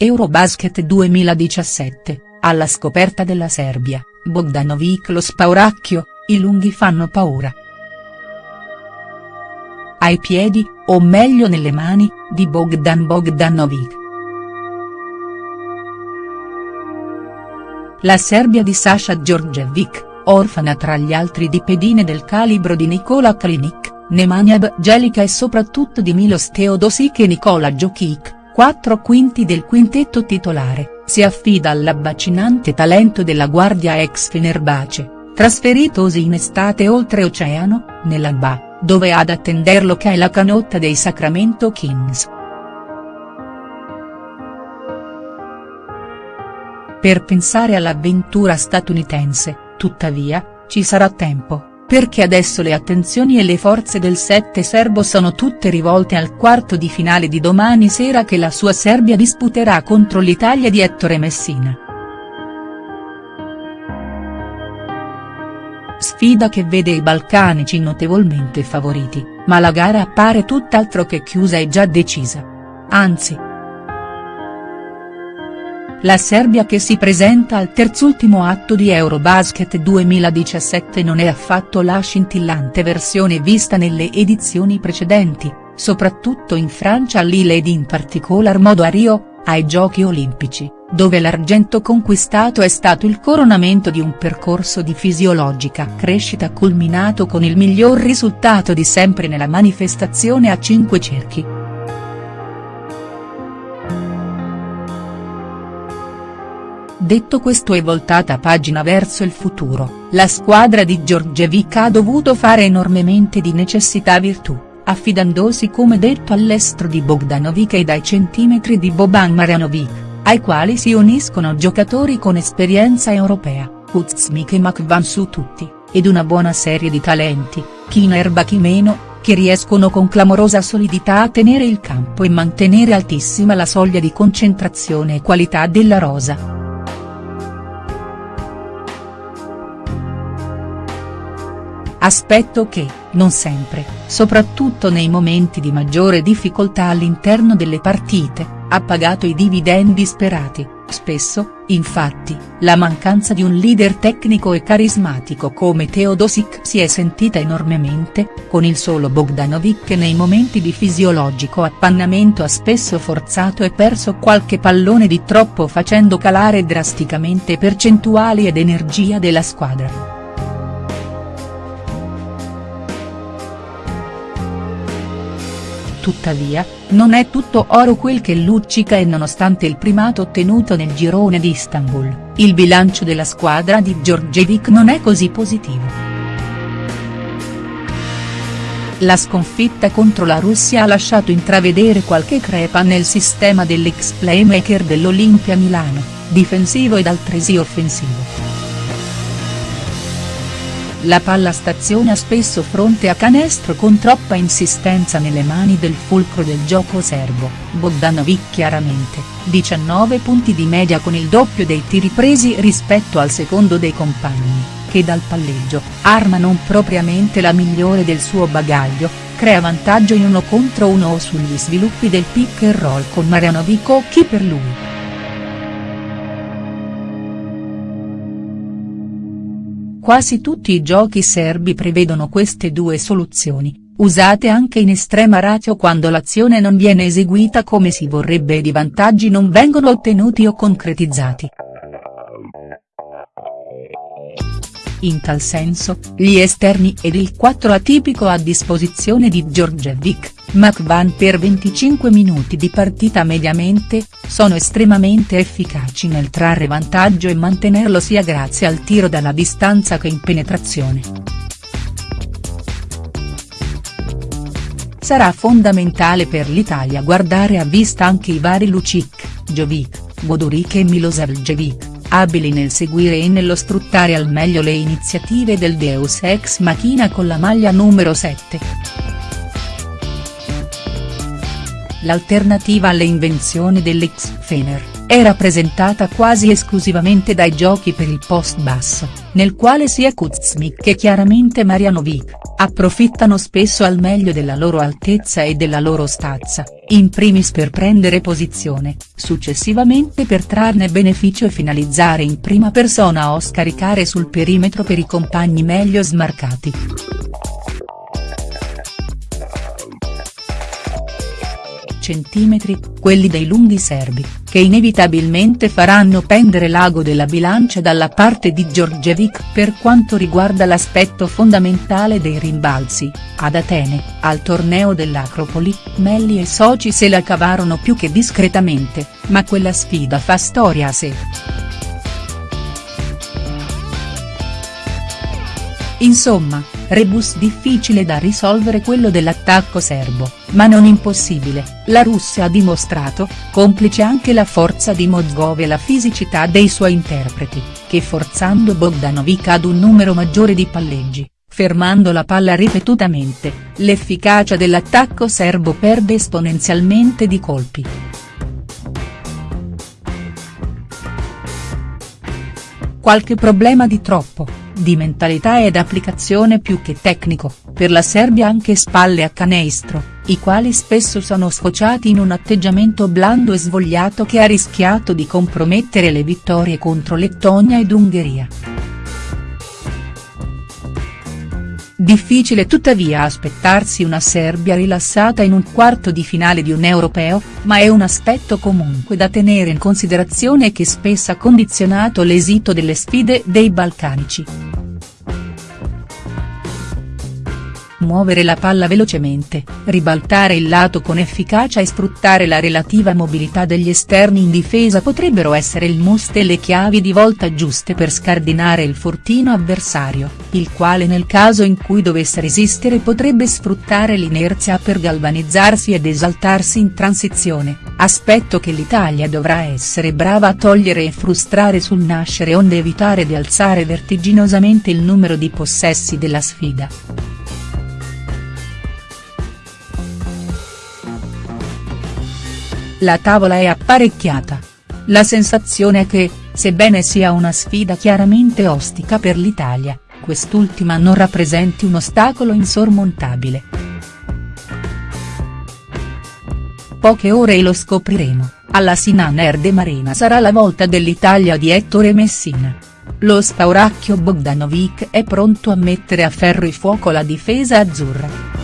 Eurobasket 2017, alla scoperta della Serbia, Bogdanovic lo spauracchio, i lunghi fanno paura. Ai piedi, o meglio nelle mani, di Bogdan Bogdanovic. La Serbia di Sasha Djordjevic, orfana tra gli altri di pedine del calibro di Nikola Kalinic, Nemanja Bjelica e soprattutto di Milos Teodosic e Nikola Jokic, quattro quinti del quintetto titolare, si affida all'abbacinante talento della guardia ex Fenerbahce, trasferitosi in estate oltreoceano, nell'Alba, dove ad attenderlo c'è la canotta dei Sacramento Kings. Per pensare all'avventura statunitense, tuttavia, ci sarà tempo perché adesso le attenzioni e le forze del 7 serbo sono tutte rivolte al quarto di finale di domani sera che la sua Serbia disputerà contro l'Italia di Ettore Messina. Sfida che vede i balcanici notevolmente favoriti, ma la gara appare tutt'altro che chiusa e già decisa. Anzi, la Serbia che si presenta al terzultimo atto di Eurobasket 2017 non è affatto la scintillante versione vista nelle edizioni precedenti, soprattutto in Francia a Lille ed in particolar modo a Rio, ai Giochi Olimpici, dove l'argento conquistato è stato il coronamento di un percorso di fisiologica crescita culminato con il miglior risultato di sempre nella manifestazione a cinque cerchi. Detto questo e voltata pagina verso il futuro, la squadra di Giorgevic ha dovuto fare enormemente di necessità virtù, affidandosi come detto all'estro di Bogdanovic e dai centimetri di Boban Marjanovic, ai quali si uniscono giocatori con esperienza europea, Kuzmik e Makvan su tutti, ed una buona serie di talenti, chi in erba chi meno, che riescono con clamorosa solidità a tenere il campo e mantenere altissima la soglia di concentrazione e qualità della rosa. Aspetto che, non sempre, soprattutto nei momenti di maggiore difficoltà all'interno delle partite, ha pagato i dividendi sperati, spesso, infatti, la mancanza di un leader tecnico e carismatico come Teodosic si è sentita enormemente, con il solo Bogdanovic che nei momenti di fisiologico appannamento ha spesso forzato e perso qualche pallone di troppo facendo calare drasticamente percentuali ed energia della squadra. Tuttavia, non è tutto oro quel che luccica e nonostante il primato ottenuto nel girone di Istanbul, il bilancio della squadra di Djordjevic non è così positivo. La sconfitta contro la Russia ha lasciato intravedere qualche crepa nel sistema dell'ex playmaker dell'Olimpia Milano, difensivo ed altresì offensivo. La palla staziona spesso fronte a canestro con troppa insistenza nelle mani del fulcro del gioco serbo, Bogdanovic chiaramente, 19 punti di media con il doppio dei tiri presi rispetto al secondo dei compagni, che dal palleggio, arma non propriamente la migliore del suo bagaglio, crea vantaggio in uno contro uno o sugli sviluppi del pick and roll con Marianovic o chi per lui. Quasi tutti i giochi serbi prevedono queste due soluzioni, usate anche in estrema ratio quando l'azione non viene eseguita come si vorrebbe ed i vantaggi non vengono ottenuti o concretizzati. In tal senso, gli esterni ed il 4 atipico a disposizione di Djordjevic, McVan per 25 minuti di partita mediamente, sono estremamente efficaci nel trarre vantaggio e mantenerlo sia grazie al tiro dalla distanza che in penetrazione. Sarà fondamentale per l'Italia guardare a vista anche i vari Lucic, Jovic, Goduric e Milosavljevic abili nel seguire e nello sfruttare al meglio le iniziative del Deus Ex Machina con la maglia numero 7. L'alternativa alle invenzioni dell'ex Fener. è rappresentata quasi esclusivamente dai giochi per il post basso, nel quale sia Kuzmik che chiaramente Marianovic, approfittano spesso al meglio della loro altezza e della loro stazza, in primis per prendere posizione, successivamente per trarne beneficio e finalizzare in prima persona o scaricare sul perimetro per i compagni meglio smarcati. Centimetri, quelli dei lunghi serbi, che inevitabilmente faranno pendere l'ago della bilancia dalla parte di Djordjevic per quanto riguarda l'aspetto fondamentale dei rimbalzi, ad Atene, al torneo dell'Acropoli, Melli e soci se la cavarono più che discretamente, ma quella sfida fa storia a sé. Insomma, rebus difficile da risolvere quello dell'attacco serbo, ma non impossibile, la Russia ha dimostrato, complice anche la forza di Mozgov e la fisicità dei suoi interpreti, che forzando Bogdanovic ad un numero maggiore di palleggi, fermando la palla ripetutamente, l'efficacia dell'attacco serbo perde esponenzialmente di colpi. Qualche problema di troppo, di mentalità ed applicazione più che tecnico, per la Serbia anche spalle a canestro, i quali spesso sono sfociati in un atteggiamento blando e svogliato che ha rischiato di compromettere le vittorie contro Lettonia ed Ungheria. Difficile tuttavia aspettarsi una Serbia rilassata in un quarto di finale di un europeo, ma è un aspetto comunque da tenere in considerazione che spesso ha condizionato l'esito delle sfide dei balcanici. Muovere la palla velocemente, ribaltare il lato con efficacia e sfruttare la relativa mobilità degli esterni in difesa potrebbero essere il must e le chiavi di volta giuste per scardinare il fortino avversario, il quale nel caso in cui dovesse resistere potrebbe sfruttare l'inerzia per galvanizzarsi ed esaltarsi in transizione, aspetto che l'Italia dovrà essere brava a togliere e frustrare sul nascere onde evitare di alzare vertiginosamente il numero di possessi della sfida. La tavola è apparecchiata. La sensazione è che, sebbene sia una sfida chiaramente ostica per l'Italia, quest'ultima non rappresenti un ostacolo insormontabile. Poche ore e lo scopriremo, alla Sinan Erde Marina sarà la volta dell'Italia di Ettore Messina. Lo spauracchio Bogdanovic è pronto a mettere a ferro e fuoco la difesa azzurra.